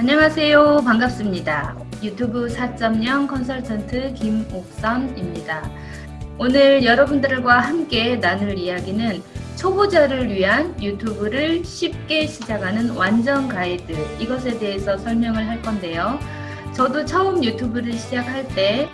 안녕하세요. 반갑습니다. 유튜브 4.0 컨설턴트 김옥선입니다. 오늘 여러분들과 함께 나눌 이야기는 초보자를 위한 유튜브를 쉽게 시작하는 완전 가이드 이것에 대해서 설명을 할 건데요. 저도 처음 유튜브를 시작할 때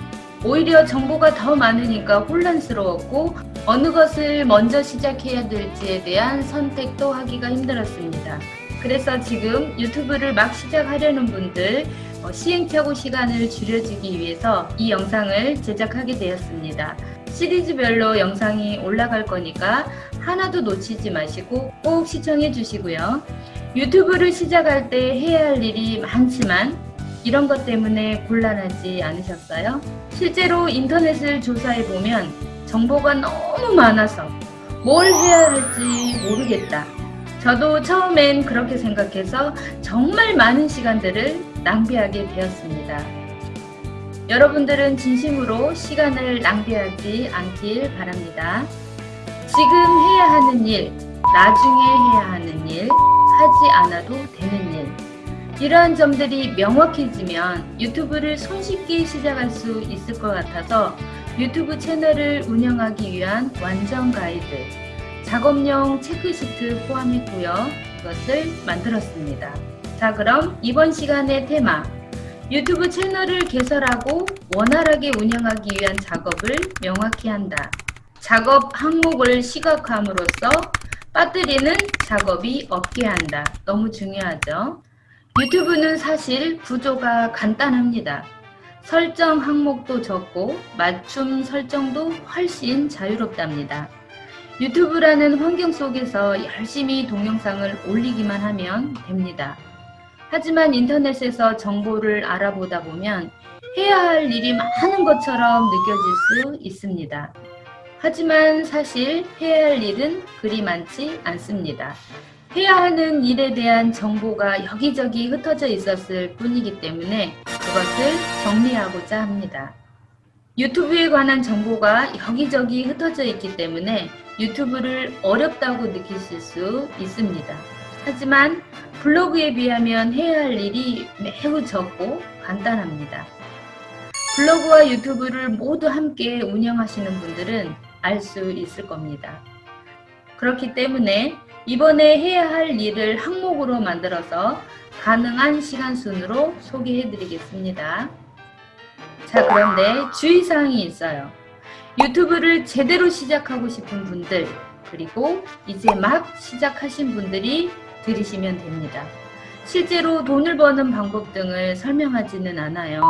오히려 정보가 더 많으니까 혼란스러웠고 어느 것을 먼저 시작해야 될지에 대한 선택도 하기가 힘들었습니다. 그래서 지금 유튜브를 막 시작하려는 분들 어, 시행착오 시간을 줄여주기 위해서 이 영상을 제작하게 되었습니다. 시리즈별로 영상이 올라갈 거니까 하나도 놓치지 마시고 꼭 시청해 주시고요. 유튜브를 시작할 때 해야 할 일이 많지만 이런 것 때문에 곤란하지 않으셨어요? 실제로 인터넷을 조사해 보면 정보가 너무 많아서 뭘 해야 할지 모르겠다. 저도 처음엔 그렇게 생각해서 정말 많은 시간들을 낭비하게 되었습니다. 여러분들은 진심으로 시간을 낭비하지 않길 바랍니다. 지금 해야 하는 일, 나중에 해야 하는 일, 하지 않아도 되는 일. 이러한 점들이 명확해지면 유튜브를 손쉽게 시작할 수 있을 것 같아서 유튜브 채널을 운영하기 위한 완전 가이드, 작업용 체크시트 포함했고요. 이것을 만들었습니다. 자 그럼 이번 시간의 테마 유튜브 채널을 개설하고 원활하게 운영하기 위한 작업을 명확히 한다. 작업 항목을 시각함으로써 빠뜨리는 작업이 없게 한다. 너무 중요하죠. 유튜브는 사실 구조가 간단합니다. 설정 항목도 적고 맞춤 설정도 훨씬 자유롭답니다. 유튜브라는 환경 속에서 열심히 동영상을 올리기만 하면 됩니다. 하지만 인터넷에서 정보를 알아보다 보면 해야 할 일이 많은 것처럼 느껴질 수 있습니다. 하지만 사실 해야 할 일은 그리 많지 않습니다. 해야 하는 일에 대한 정보가 여기저기 흩어져 있었을 뿐이기 때문에 그것을 정리하고자 합니다. 유튜브에 관한 정보가 여기저기 흩어져 있기 때문에 유튜브를 어렵다고 느끼실 수 있습니다. 하지만 블로그에 비하면 해야 할 일이 매우 적고 간단합니다. 블로그와 유튜브를 모두 함께 운영하시는 분들은 알 수 있을 겁니다. 그렇기 때문에 이번에 해야 할 일을 항목으로 만들어서 가능한 시간 순으로 소개해 드리겠습니다. 자 그런데 주의사항이 있어요. 유튜브를 제대로 시작하고 싶은 분들 그리고 이제 막 시작하신 분들이 들으시면 됩니다. 실제로 돈을 버는 방법 등을 설명하지는 않아요.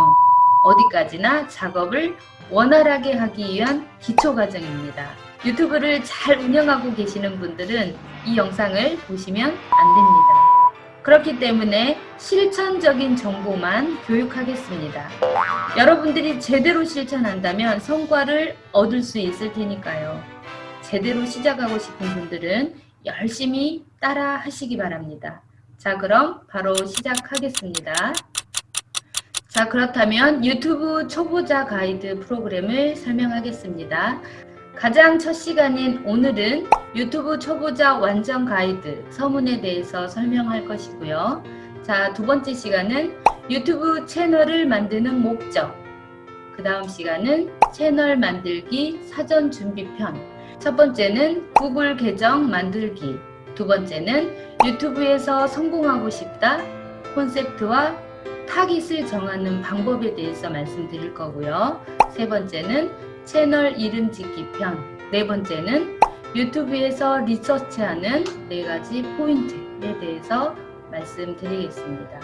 어디까지나 작업을 원활하게 하기 위한 기초 과정입니다. 유튜브를 잘 운영하고 계시는 분들은 이 영상을 보시면 안 됩니다. 그렇기 때문에 실천적인 정보만 교육하겠습니다. 여러분들이 제대로 실천한다면 성과를 얻을 수 있을 테니까요. 제대로 시작하고 싶은 분들은 열심히 따라 하시기 바랍니다. 자 그럼 바로 시작하겠습니다. 자 그렇다면 유튜브 초보자 가이드 프로그램을 설명하겠습니다. 가장 첫 시간인 오늘은 유튜브 초보자 완전 가이드 서문에 대해서 설명할 것이고요. 자, 두 번째 시간은 유튜브 채널을 만드는 목적 그 다음 시간은 채널 만들기 사전 준비편 첫 번째는 구글 계정 만들기 두 번째는 유튜브에서 성공하고 싶다 콘셉트와 타깃을 정하는 방법에 대해서 말씀드릴 거고요. 세 번째는 채널 이름 짓기 편, 네 번째는 유튜브에서 리서치하는 네 가지 포인트에 대해서 말씀드리겠습니다.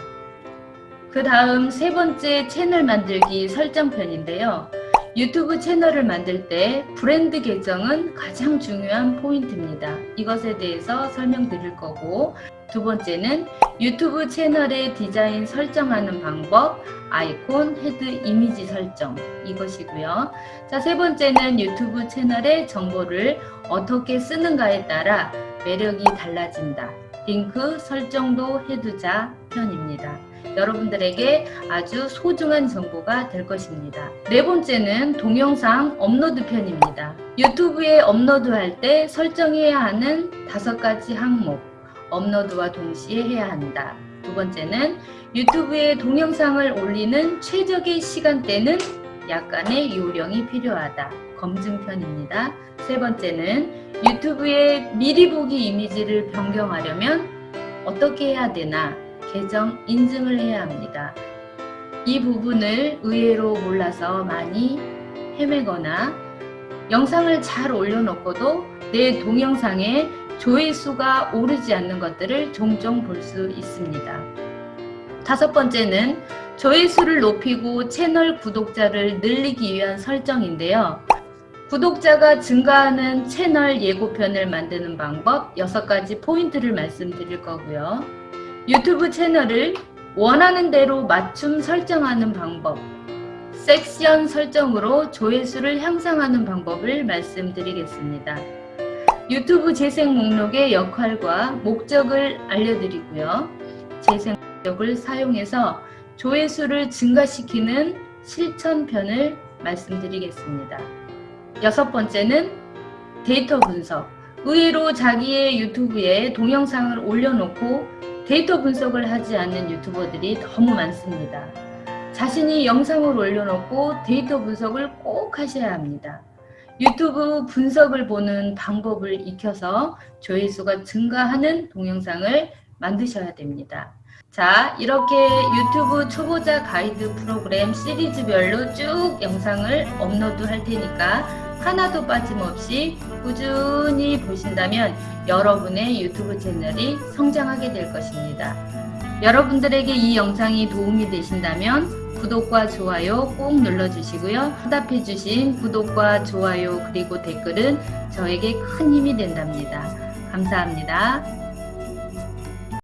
그 다음 세 번째 채널 만들기 설정편인데요. 유튜브 채널을 만들 때 브랜드 계정은 가장 중요한 포인트입니다. 이것에 대해서 설명드릴 거고 두 번째는 유튜브 채널의 디자인 설정하는 방법, 아이콘, 헤드 이미지 설정 이것이고요. 자, 세 번째는 유튜브 채널의 정보를 어떻게 쓰는가에 따라 매력이 달라진다. 링크 설정도 해두자 편입니다. 여러분들에게 아주 소중한 정보가 될 것입니다. 네 번째는 동영상 업로드 편입니다. 유튜브에 업로드할 때 설정해야 하는 다섯 가지 항목 업로드와 동시에 해야 한다. 두 번째는 유튜브에 동영상을 올리는 최적의 시간대는 약간의 요령이 필요하다. 검증편입니다. 세 번째는 유튜브에 미리 보기 이미지를 변경하려면 어떻게 해야 되나 계정 인증을 해야 합니다. 이 부분을 의외로 몰라서 많이 헤매거나 영상을 잘 올려놓고도 내 동영상에 조회수가 오르지 않는 것들을 종종 볼 수 있습니다. 다섯 번째는 조회수를 높이고 채널 구독자를 늘리기 위한 설정인데요. 구독자가 증가하는 채널 예고편을 만드는 방법 6가지 포인트를 말씀드릴 거고요. 유튜브 채널을 원하는 대로 맞춤 설정하는 방법 섹션 설정으로 조회수를 향상하는 방법을 말씀드리겠습니다. 유튜브 재생 목록의 역할과 목적을 알려드리고요. 재생 목록을 사용해서 조회수를 증가시키는 실천편을 말씀드리겠습니다. 여섯 번째는 데이터 분석. 의외로 자기의 유튜브에 동영상을 올려놓고 데이터 분석을 하지 않는 유튜버들이 너무 많습니다. 자신이 영상을 올려놓고 데이터 분석을 꼭 하셔야 합니다. 유튜브 분석을 보는 방법을 익혀서 조회수가 증가하는 동영상을 만드셔야 됩니다. 자, 이렇게 유튜브 초보자 가이드 프로그램 시리즈별로 쭉 영상을 업로드 할 테니까 하나도 빠짐없이 꾸준히 보신다면 여러분의 유튜브 채널이 성장하게 될 것입니다. 여러분들에게 이 영상이 도움이 되신다면 구독과 좋아요 꼭 눌러주시고요. 응답해주신 구독과 좋아요 그리고 댓글은 저에게 큰 힘이 된답니다. 감사합니다.